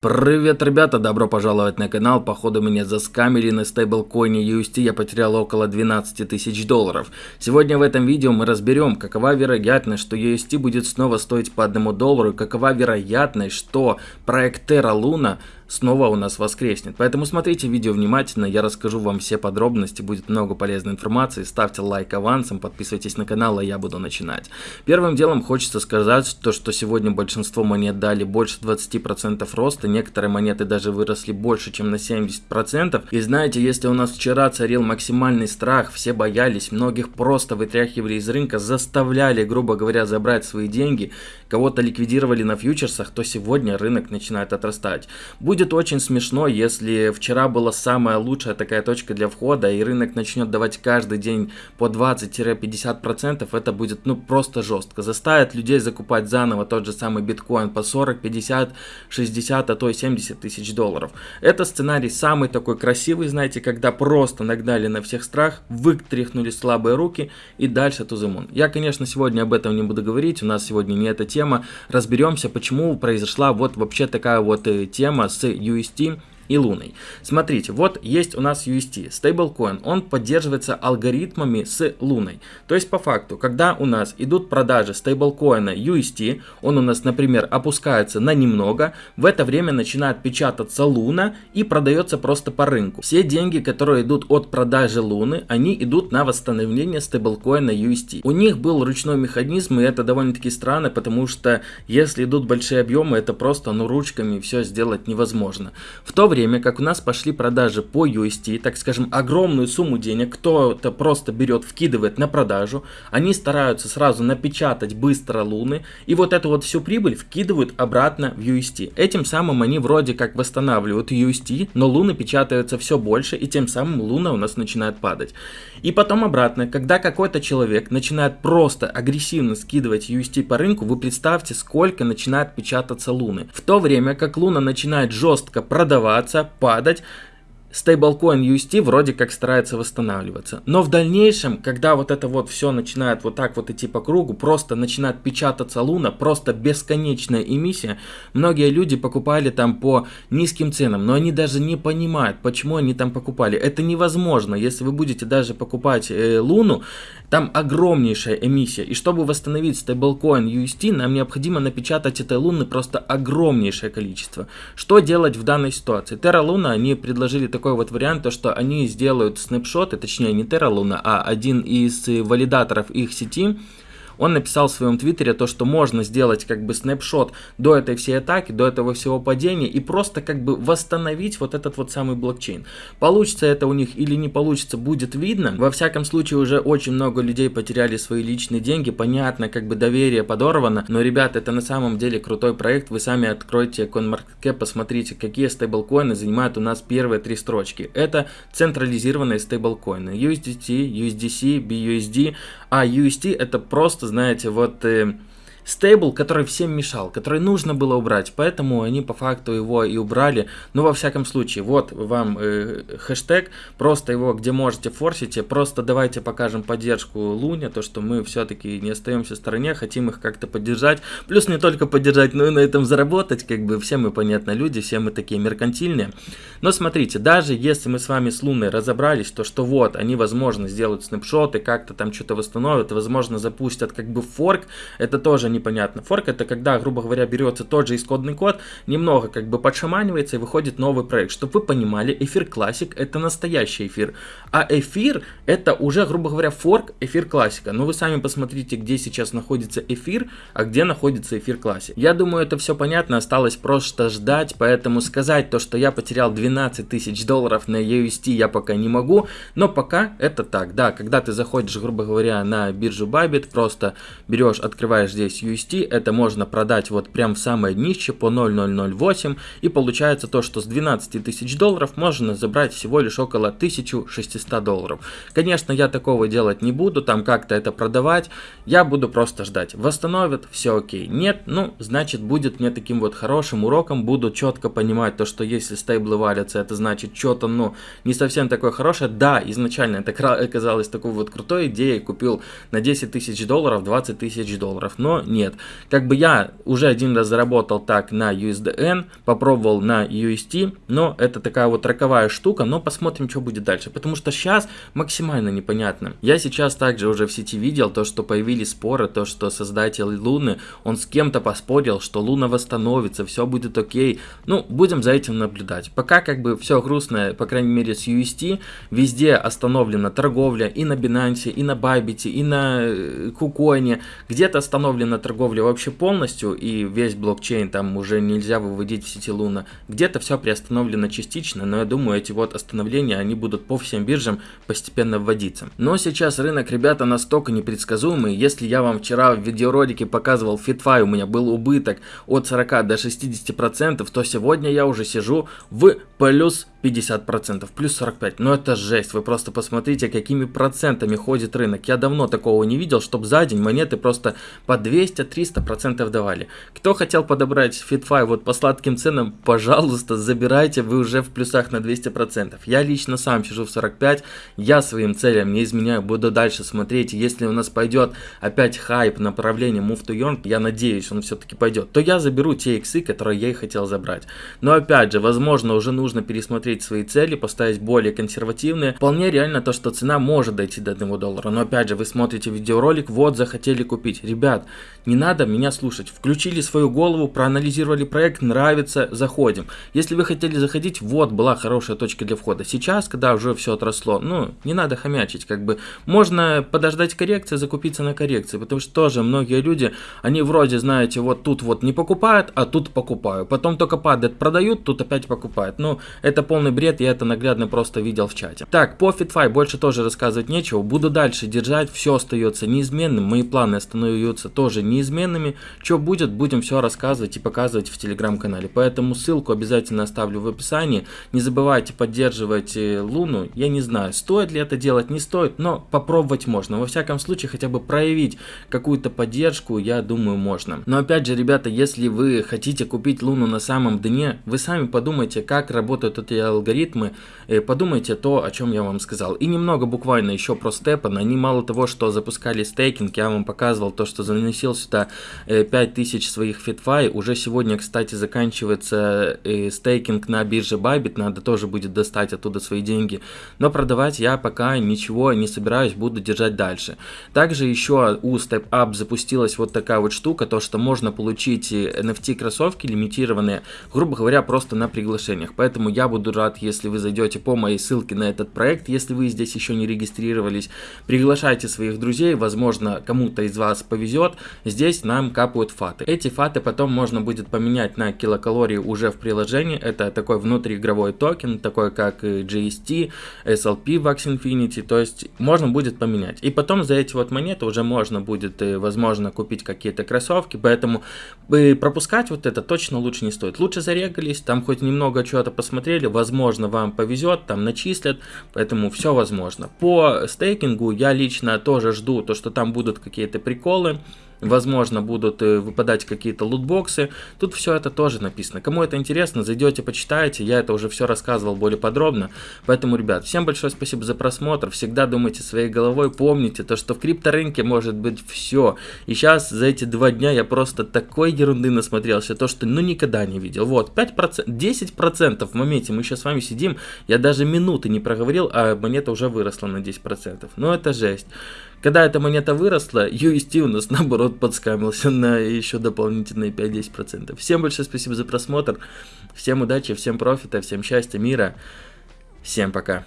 Привет, ребята, добро пожаловать на канал. Походу меня заскамили на стейблкоине UST, я потерял около 12 тысяч долларов. Сегодня в этом видео мы разберем, какова вероятность, что UST будет снова стоить по одному доллару, какова вероятность, что проект Terra Luna снова у нас воскреснет. Поэтому смотрите видео внимательно, я расскажу вам все подробности, будет много полезной информации. Ставьте лайк авансом, подписывайтесь на канал, а я буду начинать. Первым делом хочется сказать, то, что сегодня большинство монет дали больше 20% роста, некоторые монеты даже выросли больше, чем на 70%. И знаете, если у нас вчера царил максимальный страх, все боялись, многих просто вытряхивали из рынка, заставляли, грубо говоря, забрать свои деньги, кого-то ликвидировали на фьючерсах, то сегодня рынок начинает отрастать. Будь Будет очень смешно, если вчера была самая лучшая такая точка для входа, и рынок начнет давать каждый день по 20-50%, это будет ну просто жестко. Заставит людей закупать заново тот же самый биткоин по 40, 50, 60, а то и 70 тысяч долларов. Это сценарий самый такой красивый, знаете, когда просто нагнали на всех страх, вытряхнули слабые руки и дальше тузымун. Я, конечно, сегодня об этом не буду говорить, у нас сегодня не эта тема. Разберемся, почему произошла вот вообще такая вот э, тема с UST и Луной. Смотрите, вот есть у нас UST, стейблкоин, он поддерживается алгоритмами с Луной. То есть по факту, когда у нас идут продажи стейблкоина UST, он у нас, например, опускается на немного, в это время начинает печататься Луна и продается просто по рынку. Все деньги, которые идут от продажи Луны, они идут на восстановление стейблкоина UST. У них был ручной механизм, и это довольно-таки странно, потому что если идут большие объемы, это просто ну ручками все сделать невозможно. В то время время как у нас пошли продажи по UST, так скажем, огромную сумму денег кто-то просто берет, вкидывает на продажу, они стараются сразу напечатать быстро луны, и вот эту вот всю прибыль вкидывают обратно в UST. Этим самым они вроде как восстанавливают UST, но луны печатаются все больше, и тем самым луна у нас начинает падать. И потом обратно, когда какой-то человек начинает просто агрессивно скидывать UST по рынку, вы представьте, сколько начинает печататься луны. В то время как луна начинает жестко продаваться, снижаться, падать, стейблкоин UST вроде как старается восстанавливаться. Но в дальнейшем, когда вот это вот все начинает вот так вот идти по кругу, просто начинает печататься луна, просто бесконечная эмиссия, многие люди покупали там по низким ценам, но они даже не понимают, почему они там покупали. Это невозможно, если вы будете даже покупать э, луну, там огромнейшая эмиссия, и чтобы восстановить стейблкоин UST, нам необходимо напечатать этой луны просто огромнейшее количество. Что делать в данной ситуации? Terra Luna, они предложили такой вот вариант, то что они сделают снапшоты, точнее не Terra Luna, а один из валидаторов их сети, он написал в своем твиттере то, что можно сделать как бы снапшот до этой всей атаки, до этого всего падения и просто как бы восстановить вот этот вот самый блокчейн. Получится это у них или не получится, будет видно. Во всяком случае уже очень много людей потеряли свои личные деньги, понятно, как бы доверие подорвано, но, ребята, это на самом деле крутой проект, вы сами откройте CoinMarketCap, посмотрите, какие стейблкоины занимают у нас первые три строчки. Это централизированные стейблкоины, USDT, USDC, BUSD, а UST это просто знаете, вот э, стейбл, который всем мешал, который нужно было убрать, поэтому они по факту его и убрали. Но во всяком случае, вот вам э, хэштег, просто его где можете форсите, просто давайте покажем поддержку Луне, то что мы все-таки не остаемся в стороне, хотим их как-то поддержать. Плюс не только поддержать, но и на этом заработать, как бы все мы, понятно, люди, все мы такие меркантильные. Но смотрите, даже если мы с вами с Луной разобрались, то что вот, они, возможно, сделают снапшоты, как-то там что-то восстановят, возможно, запустят как бы форк, это тоже не непонятно. Форк это когда, грубо говоря, берется тот же исходный код, немного как бы подшаманивается и выходит новый проект. Чтобы вы понимали, эфир классик это настоящий эфир, а эфир это уже, грубо говоря, форк эфир классика. Но вы сами посмотрите, где сейчас находится эфир, а где находится эфир классик. Я думаю, это все понятно, осталось просто ждать, поэтому сказать то, что я потерял 12 тысяч долларов на UST я пока не могу, но пока это так. Да, когда ты заходишь, грубо говоря, на биржу Bybit, просто берешь, открываешь здесь UST, это можно продать вот прям в самое днище по 0.008 и получается то, что с 12 тысяч долларов можно забрать всего лишь около 1600 долларов. Конечно, я такого делать не буду, там как-то это продавать, я буду просто ждать. Восстановят, все окей. Нет, ну, значит будет мне таким вот хорошим уроком, буду четко понимать то, что если стейблы валятся, это значит что-то, ну, не совсем такое хорошее. Да, изначально это оказалось такой вот крутой идеей, купил на 10 тысяч долларов 20 тысяч долларов, но нет. Как бы я уже один раз заработал так на USDN, попробовал на UST, но это такая вот роковая штука, но посмотрим, что будет дальше, потому что сейчас максимально непонятно. Я сейчас также уже в сети видел то, что появились споры, то, что создатель Луны, он с кем-то поспорил, что Луна восстановится, все будет окей. Ну, будем за этим наблюдать. Пока как бы все грустно, по крайней мере с UST, везде остановлена торговля и на Binance, и на Bybit, и на Кукоине, э, где-то остановлена торговля вообще полностью, и весь блокчейн там уже нельзя выводить в сети Луна, где-то все приостановлено частично, но я думаю, эти вот остановления, они будут по всем биржам постепенно вводиться. Но сейчас рынок, ребята, настолько непредсказуемый, если я вам вчера в видеоролике показывал FitFi, у меня был убыток от 40 до 60%, то сегодня я уже сижу в плюс 50%, плюс 45. Но это жесть, вы просто посмотрите, какими процентами ходит рынок. Я давно такого не видел, чтобы за день монеты просто по 200-300% давали. Кто хотел подобрать FitFi вот по сладким ценам, пожалуйста, забирайте, вы уже в плюсах на 200%. Я лично сам сижу в 45, я своим целям не изменяю, буду дальше смотреть. Если у нас пойдет опять хайп направление Move to Earn, я надеюсь, он все-таки пойдет, то я заберу те иксы, которые я и хотел забрать. Но опять же, возможно, уже нужно пересмотреть свои цели, поставить более консервативные. Вполне реально то, что цена может дойти до 1 доллара. Но опять же, вы смотрите видеоролик, вот захотели купить. Ребят, не надо меня слушать. Включили свою голову, проанализировали проект, нравится, заходим. Если вы хотели заходить, вот была хорошая точка для входа. Сейчас, когда уже все отросло, ну, не надо хомячить, как бы. Можно подождать коррекции, закупиться на коррекции, потому что тоже многие люди, они вроде, знаете, вот тут вот не покупают, а тут покупают. Потом только падает, продают, тут опять покупают. Ну, это полный бред, я это наглядно просто видел в чате. Так, по FitFi больше тоже рассказывать нечего, буду дальше держать, все остается неизменным, мои планы остаются тоже неизменными, что будет, будем все рассказывать и показывать в телеграм-канале, поэтому ссылку обязательно оставлю в описании, не забывайте поддерживать э, Луну, я не знаю, стоит ли это делать, не стоит, но попробовать можно, во всяком случае хотя бы проявить какую-то поддержку, я думаю можно. Но опять же, ребята, если вы хотите купить Луну на самом дне, вы сами подумайте, как работают эти алгоритмы, э, подумайте то, о чем я вам сказал. И немного буквально еще про Степан. Они мало того, что запускали стейкинг, я вам показывал то, что заносил сюда 5000 э, своих фитфай. Уже сегодня, кстати, заканчивается э, стейкинг на бирже Bybit, надо тоже будет достать оттуда свои деньги. Но продавать я пока ничего не собираюсь, буду держать дальше. Также еще у StepUp запустилась вот такая вот штука, то что можно получить NFT кроссовки лимитированные, грубо говоря, просто на приглашениях. Поэтому я буду рад, если вы зайдете по моей ссылке на этот проект, если вы здесь еще не регистрировались. Приглашайте своих друзей, возможно, кому-то из вас повезет. Здесь нам капают фаты. Эти фаты потом можно будет поменять на килокалории уже в приложении. Это такой внутриигровой токен, такой как GST, SLP Vax Infinity, то есть можно будет поменять. И потом за эти вот монеты уже можно будет, э, возможно, купить какие-то кроссовки, поэтому э, пропускать вот это точно лучше не стоит. Лучше зарегались, там хоть немного чего-то посмотрели, возможно, вам повезет, там начислят, поэтому все возможно. По стейкингу я лично тоже жду то, что там будут какие-то приколы, возможно, будут э, выпадать какие-то лутбоксы. Тут все это тоже написано. Кому это интересно, зайдете, почитайте. Я это уже все рассказывал более подробно. Поэтому, ребят, всем большое спасибо за просмотр. Всегда думайте своей головой. Помните то, что в крипторынке может быть все. И сейчас за эти два дня я просто такой ерунды насмотрелся. То, что ну никогда не видел. Вот, 5%, 10% в моменте мы сейчас с вами сидим. Я даже минуты не проговорил, а монета уже выросла на 10%. Ну это жесть. Когда эта монета выросла, UST у нас наоборот подскамился на еще дополнительные 5-10%. Всем большое спасибо за просмотр, всем удачи, всем профита, всем счастья, мира, всем пока.